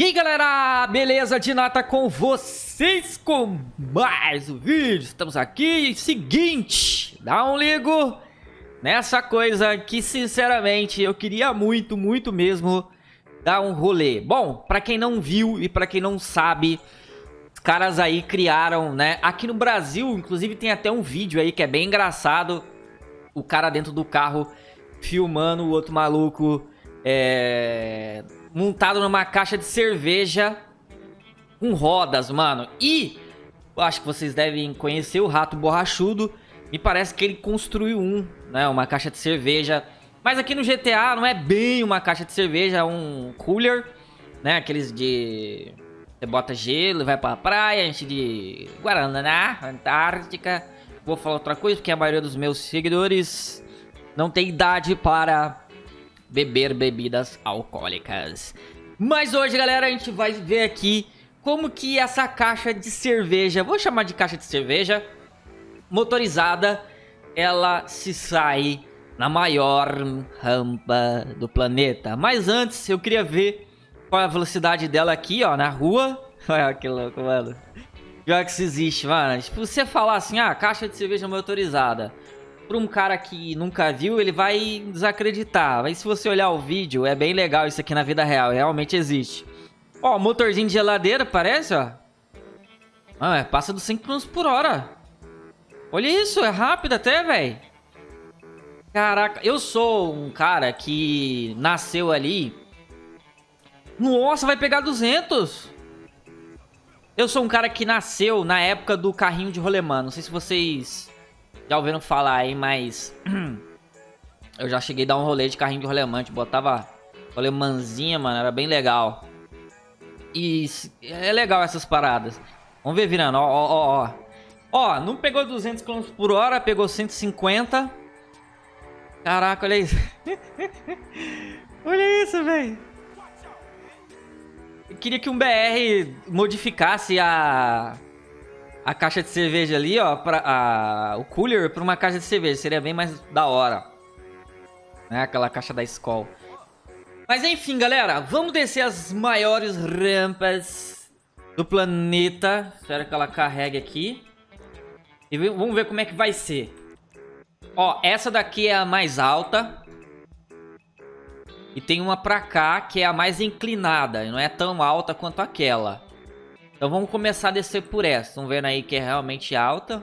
E aí galera, beleza de nata com vocês com mais um vídeo. Estamos aqui, seguinte, dá um ligo nessa coisa que sinceramente eu queria muito, muito mesmo dar um rolê. Bom, pra quem não viu e pra quem não sabe, os caras aí criaram, né, aqui no Brasil inclusive tem até um vídeo aí que é bem engraçado O cara dentro do carro filmando o outro maluco, é montado numa caixa de cerveja com rodas, mano. E acho que vocês devem conhecer o Rato Borrachudo. Me parece que ele construiu um, né? Uma caixa de cerveja. Mas aqui no GTA não é bem uma caixa de cerveja, é um cooler, né? Aqueles de... Você bota gelo, vai pra praia, enche de Guaraná, Antártica. Vou falar outra coisa, porque a maioria dos meus seguidores não tem idade para beber bebidas alcoólicas. Mas hoje, galera, a gente vai ver aqui como que essa caixa de cerveja, vou chamar de caixa de cerveja, motorizada, ela se sai na maior rampa do planeta. Mas antes, eu queria ver qual é a velocidade dela aqui, ó, na rua. Olha que louco, mano. Pior que isso existe, mano. Tipo, você falar assim, ah, caixa de cerveja motorizada para um cara que nunca viu, ele vai desacreditar. Mas se você olhar o vídeo, é bem legal isso aqui na vida real, realmente existe. Ó, motorzinho de geladeira, parece, ó. Ah, é, passa dos 100 km por hora. Olha isso, é rápido até, velho. Caraca, eu sou um cara que nasceu ali. Nossa, vai pegar 200. Eu sou um cara que nasceu na época do carrinho de rolemã. Não sei se vocês já ouviram falar aí, mas... eu já cheguei a dar um rolê de carrinho de rolemante. Botava rolemãzinha, mano. Era bem legal. E é legal essas paradas. Vamos ver virando, ó, ó, ó. Ó, não pegou 200 km por hora, pegou 150. Caraca, olha isso. olha isso, velho. Eu queria que um BR modificasse a a caixa de cerveja ali, ó, pra, a, o cooler para uma caixa de cerveja. Seria bem mais da hora. Né? Aquela caixa da Skol. Mas enfim, galera, vamos descer as maiores rampas do planeta. Espero que ela carregue aqui. E vamos ver como é que vai ser. Ó, essa daqui é a mais alta. E tem uma pra cá que é a mais inclinada. E não é tão alta quanto aquela. Então vamos começar a descer por essa. Estão vendo aí que é realmente alta.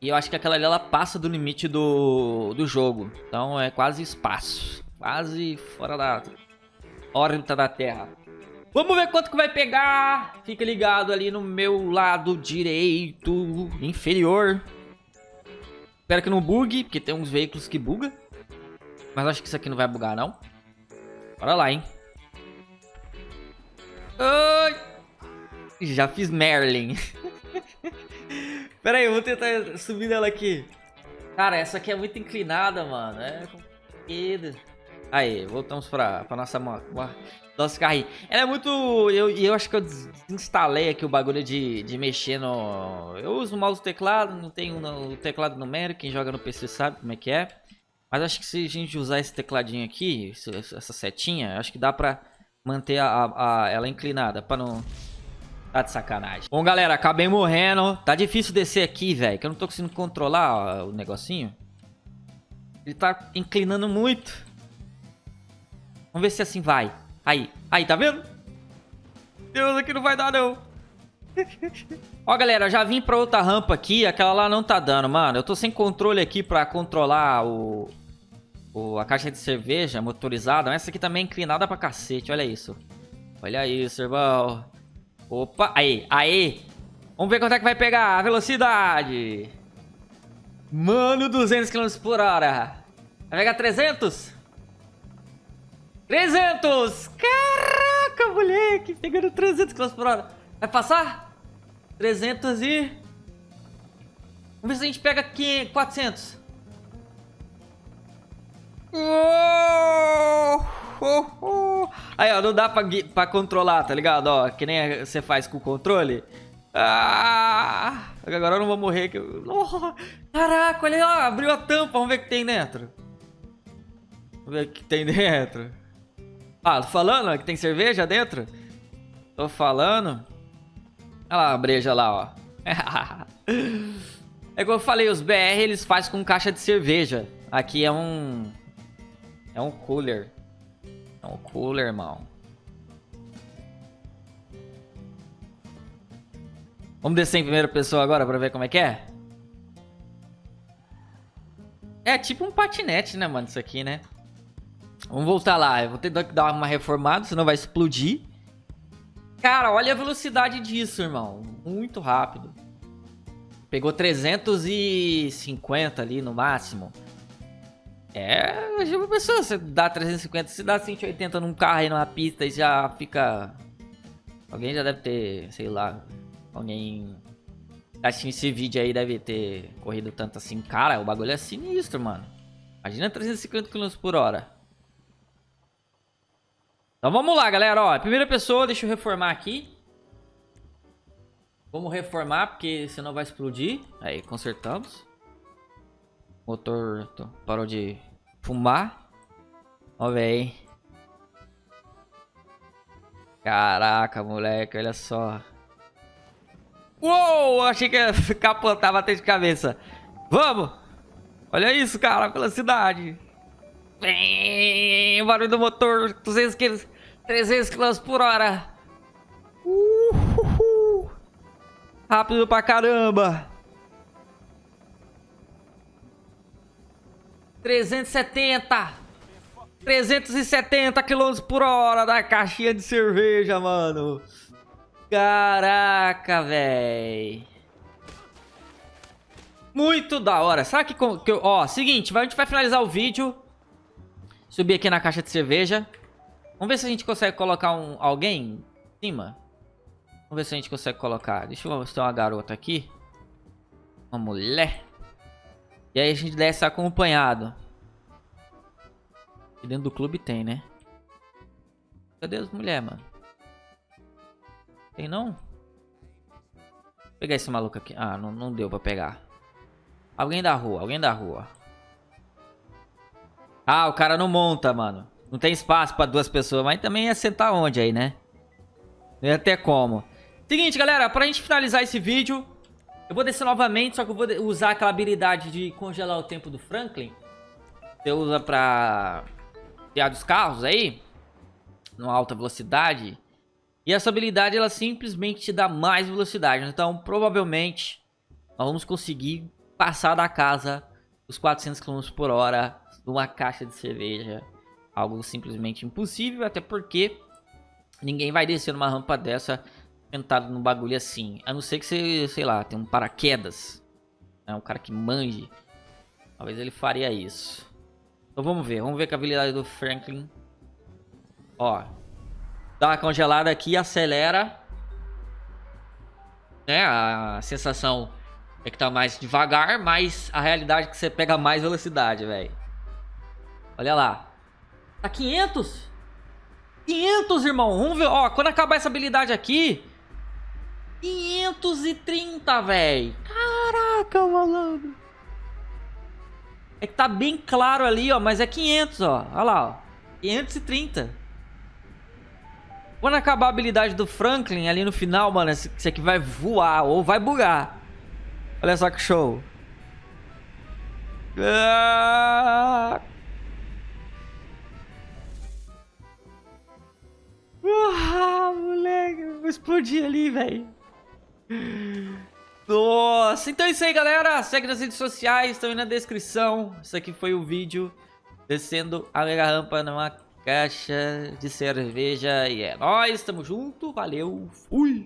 E eu acho que aquela ali ela passa do limite do, do jogo. Então é quase espaço. Quase fora da órbita da Terra. Vamos ver quanto que vai pegar. Fica ligado ali no meu lado direito inferior. Espero que não bugue, porque tem uns veículos que buga. Mas acho que isso aqui não vai bugar, não. Bora lá, hein. Ai. Já fiz Merlin. Pera aí, eu vou tentar subir nela aqui. Cara, essa aqui é muito inclinada, mano. É complicado. Aí, voltamos pra, pra nossa nosso carrinho. Ela é muito... Eu, eu acho que eu desinstalei aqui o bagulho de, de mexer no... Eu uso o mouse teclado, não tenho o teclado numérico. Quem joga no PC sabe como é que é. Mas acho que se a gente usar esse tecladinho aqui, essa setinha, acho que dá pra manter a, a, a ela inclinada, pra não Tá de sacanagem. Bom, galera, acabei morrendo. Tá difícil descer aqui, velho. Que eu não tô conseguindo controlar ó, o negocinho. Ele tá inclinando muito. Vamos ver se assim vai. Aí, aí, tá vendo? Deus, aqui não vai dar, não. Ó, galera, já vim pra outra rampa aqui. Aquela lá não tá dando, mano. Eu tô sem controle aqui pra controlar o... o a caixa de cerveja motorizada. Essa aqui também é inclinada pra cacete. Olha isso. Olha isso, irmão. Opa, aí, aí. Vamos ver quanto é que vai pegar a velocidade. Mano, 200 km por hora. Vai pegar 300? 300! Caraca, moleque. Pegando 300 km por hora. Vai passar? 300 e... Vamos ver se a gente pega aqui 400. Oh! Aí, ó, não dá pra, pra controlar, tá ligado? Ó, que nem você faz com o controle. Ah, agora eu não vou morrer. Que eu... oh, caraca, olha lá, abriu a tampa. Vamos ver o que tem dentro. Vamos ver o que tem dentro. Ah, tô falando que tem cerveja dentro? Tô falando. Olha lá a breja lá, ó. é como eu falei, os BR eles fazem com caixa de cerveja. Aqui é um... É um cooler. Um cooler, irmão. Vamos descer em primeira pessoa agora pra ver como é que é? É tipo um patinete, né, mano, isso aqui, né? Vamos voltar lá. Eu vou ter que dar uma reformada, senão vai explodir. Cara, olha a velocidade disso, irmão. Muito rápido. Pegou 350 ali no máximo. É, já pessoa, você dá 350, se dá 180 num carro aí numa pista e já fica... Alguém já deve ter, sei lá, alguém assistindo esse vídeo aí deve ter corrido tanto assim. Cara, o bagulho é sinistro, mano. Imagina 350 km por hora. Então vamos lá, galera. Ó, primeira pessoa, deixa eu reformar aqui. Vamos reformar, porque senão vai explodir. Aí, consertamos. Motor parou de fumar. Ó, velho. Caraca, moleque, olha só. Uou, achei que ia capotar, bater de cabeça. Vamos! Olha isso, cara, pela cidade. Bem, barulho do motor, 200 km, 300 km por hora. Uhul. Rápido pra caramba. 370. 370 km por hora da caixinha de cerveja, mano. Caraca, véi. Muito da hora. Sabe que, que Ó, seguinte, a gente vai finalizar o vídeo. Subir aqui na caixa de cerveja. Vamos ver se a gente consegue colocar um, alguém em cima. Vamos ver se a gente consegue colocar. Deixa eu ver se tem uma garota aqui. Uma mulher. E aí a gente desce acompanhado. Aqui dentro do clube tem, né? Cadê as mulheres, mano? Tem não? Vou pegar esse maluco aqui. Ah, não, não deu pra pegar. Alguém da rua, alguém da rua. Ah, o cara não monta, mano. Não tem espaço pra duas pessoas, mas também ia sentar onde aí, né? Não ia ter como. Seguinte, galera, pra gente finalizar esse vídeo, eu vou descer novamente, só que eu vou usar aquela habilidade de congelar o tempo do Franklin. Você usa pra criar dos carros aí, numa alta velocidade. E essa habilidade, ela simplesmente te dá mais velocidade. Então, provavelmente, nós vamos conseguir passar da casa os 400 km por hora numa caixa de cerveja. Algo simplesmente impossível, até porque ninguém vai descer numa rampa dessa sentado num bagulho assim. A não ser que você, sei lá, tem um paraquedas. É um cara que manje. Talvez ele faria isso. Então vamos ver, vamos ver com a habilidade do Franklin. Ó. Dá uma congelada aqui, acelera. Né, a sensação é que tá mais devagar, mas a realidade é que você pega mais velocidade, velho. Olha lá. Tá 500? 500, irmão. Vamos ver. Ó, quando acabar essa habilidade aqui... 530, velho. Caraca, malandro. É que tá bem claro ali, ó. Mas é 500, ó. Olha lá, ó. 530. Quando acabar a habilidade do Franklin ali no final, mano, esse aqui vai voar ou vai bugar. Olha só que show. Ah! Ah, moleque, vou explodir ali, velho. Nossa, então é isso aí, galera. Segue nas redes sociais, estão aí na descrição. Isso aqui foi o vídeo descendo a mega rampa numa caixa de cerveja. E é nóis, tamo junto, valeu, fui!